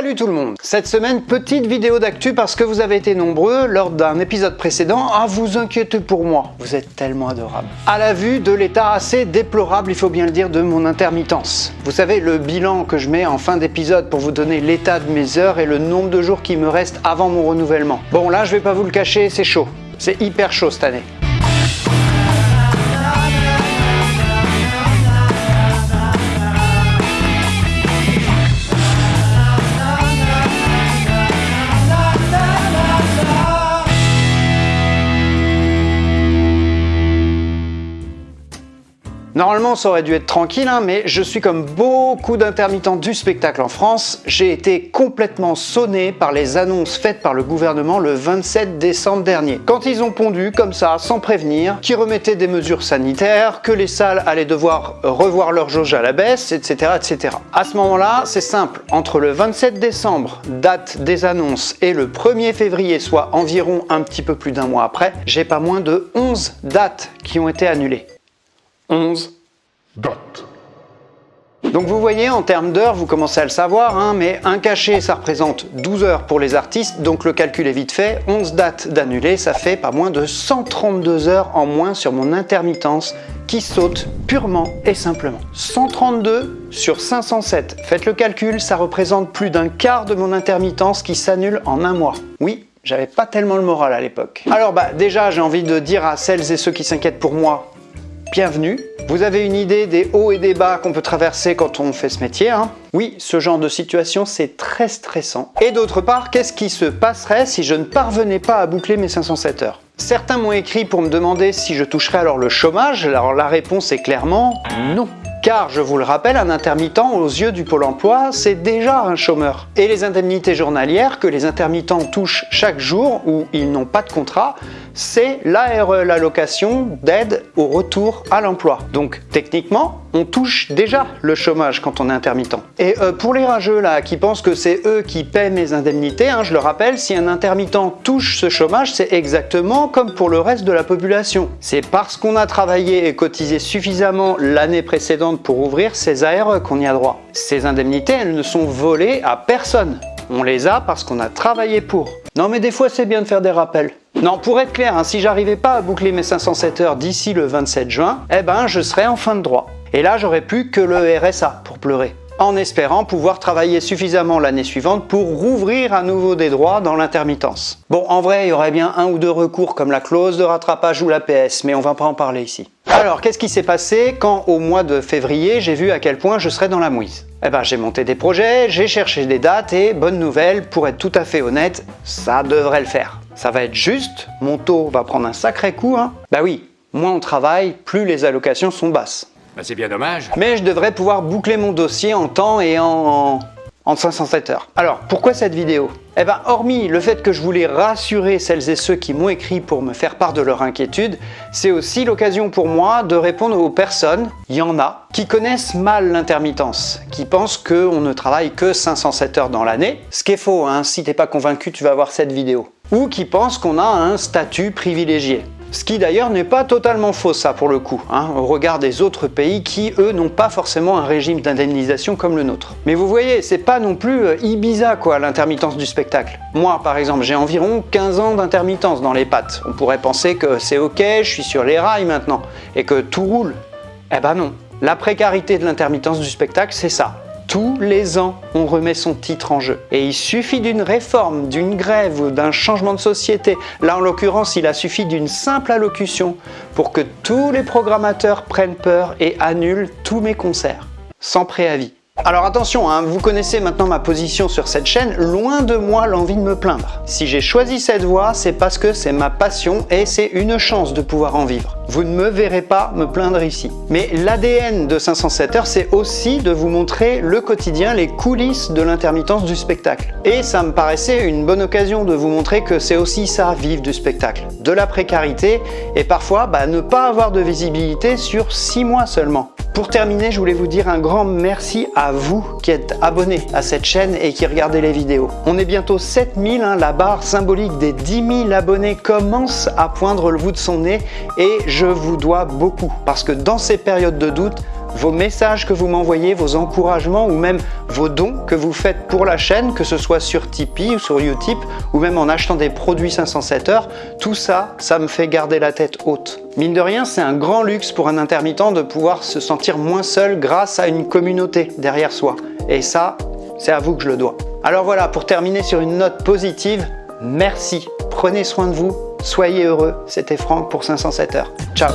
Salut tout le monde Cette semaine, petite vidéo d'actu parce que vous avez été nombreux lors d'un épisode précédent à vous inquiéter pour moi. Vous êtes tellement adorables. À la vue de l'état assez déplorable, il faut bien le dire, de mon intermittence. Vous savez, le bilan que je mets en fin d'épisode pour vous donner l'état de mes heures et le nombre de jours qui me restent avant mon renouvellement. Bon là, je vais pas vous le cacher, c'est chaud. C'est hyper chaud cette année. Normalement, ça aurait dû être tranquille, hein, mais je suis comme beaucoup d'intermittents du spectacle en France, j'ai été complètement sonné par les annonces faites par le gouvernement le 27 décembre dernier. Quand ils ont pondu, comme ça, sans prévenir, qu'ils remettaient des mesures sanitaires, que les salles allaient devoir revoir leur jauge à la baisse, etc. etc. À ce moment-là, c'est simple, entre le 27 décembre, date des annonces, et le 1er février, soit environ un petit peu plus d'un mois après, j'ai pas moins de 11 dates qui ont été annulées. 11 Donc vous voyez, en termes d'heures, vous commencez à le savoir, hein, mais un cachet, ça représente 12 heures pour les artistes, donc le calcul est vite fait. 11 dates d'annulées, ça fait pas moins de 132 heures en moins sur mon intermittence qui saute purement et simplement. 132 sur 507. Faites le calcul, ça représente plus d'un quart de mon intermittence qui s'annule en un mois. Oui, j'avais pas tellement le moral à l'époque. Alors bah déjà, j'ai envie de dire à celles et ceux qui s'inquiètent pour moi, bienvenue. Vous avez une idée des hauts et des bas qu'on peut traverser quand on fait ce métier. Hein? Oui, ce genre de situation, c'est très stressant. Et d'autre part, qu'est-ce qui se passerait si je ne parvenais pas à boucler mes 507 heures? Certains m'ont écrit pour me demander si je toucherais alors le chômage. Alors la réponse est clairement non. Car, je vous le rappelle, un intermittent aux yeux du Pôle emploi, c'est déjà un chômeur. Et les indemnités journalières que les intermittents touchent chaque jour où ils n'ont pas de contrat, c'est l'ARE, l'allocation d'aide au retour à l'emploi. Donc techniquement, on touche déjà le chômage quand on est intermittent. Et euh, pour les rageux là qui pensent que c'est eux qui paient mes indemnités, hein, je le rappelle, si un intermittent touche ce chômage, c'est exactement comme pour le reste de la population. C'est parce qu'on a travaillé et cotisé suffisamment l'année précédente pour ouvrir ces ARE qu'on y a droit. Ces indemnités, elles ne sont volées à personne. On les a parce qu'on a travaillé pour. Non mais des fois c'est bien de faire des rappels. Non, pour être clair, hein, si j'arrivais pas à boucler mes 507 heures d'ici le 27 juin, eh ben je serais en fin de droit. Et là, j'aurais plus que le RSA pour pleurer en espérant pouvoir travailler suffisamment l'année suivante pour rouvrir à nouveau des droits dans l'intermittence. Bon, en vrai, il y aurait bien un ou deux recours comme la clause de rattrapage ou la PS, mais on va pas en parler ici. Alors, qu'est-ce qui s'est passé quand au mois de février, j'ai vu à quel point je serais dans la mouise? Eh ben, j'ai monté des projets, j'ai cherché des dates et, bonne nouvelle, pour être tout à fait honnête, ça devrait le faire. Ça va être juste, mon taux va prendre un sacré coup, hein. Bah oui, moins on travaille, plus les allocations sont basses. Bah, c'est bien dommage. Mais je devrais pouvoir boucler mon dossier en temps et en, en 507 heures. Alors, pourquoi cette vidéo? Eh ben, hormis le fait que je voulais rassurer celles et ceux qui m'ont écrit pour me faire part de leur inquiétude, c'est aussi l'occasion pour moi de répondre aux personnes, il y en a, qui connaissent mal l'intermittence, qui pensent qu'on ne travaille que 507 heures dans l'année, ce qui est faux, hein, si t'es pas convaincu, tu vas voir cette vidéo. Ou qui pensent qu'on a un statut privilégié. Ce qui d'ailleurs n'est pas totalement faux ça pour le coup, hein, au regard des autres pays qui eux n'ont pas forcément un régime d'indemnisation comme le nôtre. Mais vous voyez, c'est pas non plus euh, Ibiza quoi l'intermittence du spectacle. Moi par exemple j'ai environ 15 ans d'intermittence dans les pattes. On pourrait penser que c'est ok, je suis sur les rails maintenant, et que tout roule. Eh ben non, la précarité de l'intermittence du spectacle c'est ça. Tous les ans, on remet son titre en jeu. Et il suffit d'une réforme, d'une grève ou d'un changement de société. Là, en l'occurrence, il a suffi d'une simple allocution pour que tous les programmateurs prennent peur et annulent tous mes concerts, sans préavis. Alors attention, hein, vous connaissez maintenant ma position sur cette chaîne, loin de moi l'envie de me plaindre. Si j'ai choisi cette voie, c'est parce que c'est ma passion et c'est une chance de pouvoir en vivre. Vous ne me verrez pas me plaindre ici. Mais l'ADN de 507 heures, c'est aussi de vous montrer le quotidien, les coulisses de l'intermittence du spectacle. Et ça me paraissait une bonne occasion de vous montrer que c'est aussi ça, vivre du spectacle. De la précarité et parfois bah, ne pas avoir de visibilité sur 6 mois seulement. Pour terminer, je voulais vous dire un grand merci à vous qui êtes abonnés à cette chaîne et qui regardez les vidéos. On est bientôt 7000, hein, la barre symbolique des 10 000 abonnés commence à poindre le bout de son nez et je vous dois beaucoup parce que dans ces périodes de doute, vos messages que vous m'envoyez, vos encouragements ou même vos dons que vous faites pour la chaîne, que ce soit sur Tipeee ou sur Utip ou même en achetant des produits 507 heures, tout ça, ça me fait garder la tête haute. Mine de rien, c'est un grand luxe pour un intermittent de pouvoir se sentir moins seul grâce à une communauté derrière soi. Et ça, c'est à vous que je le dois. Alors voilà, pour terminer sur une note positive, merci, prenez soin de vous, soyez heureux. C'était Franck pour 507 heures. Ciao